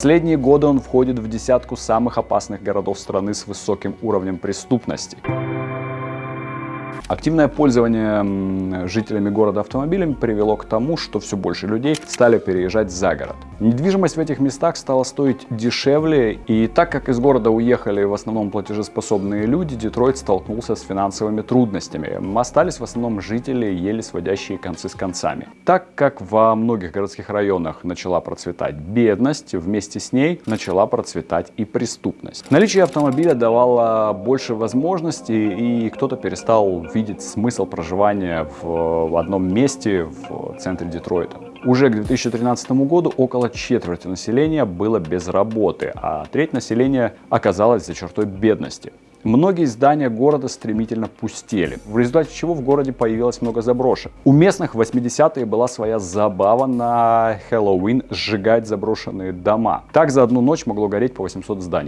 Последние годы он входит в десятку самых опасных городов страны с высоким уровнем преступности. Активное пользование жителями города автомобилями привело к тому, что все больше людей стали переезжать за город. Недвижимость в этих местах стала стоить дешевле, и так как из города уехали в основном платежеспособные люди, Детройт столкнулся с финансовыми трудностями. Остались в основном жители, еле сводящие концы с концами. Так как во многих городских районах начала процветать бедность, вместе с ней начала процветать и преступность. Наличие автомобиля давало больше возможностей, и кто-то перестал видеть смысл проживания в одном месте в центре Детройта. Уже к 2013 году около четверти населения было без работы, а треть населения оказалась за чертой бедности. Многие здания города стремительно пустели, в результате чего в городе появилось много заброшек. У местных в 80-е была своя забава на Хэллоуин сжигать заброшенные дома. Так за одну ночь могло гореть по 800 зданий.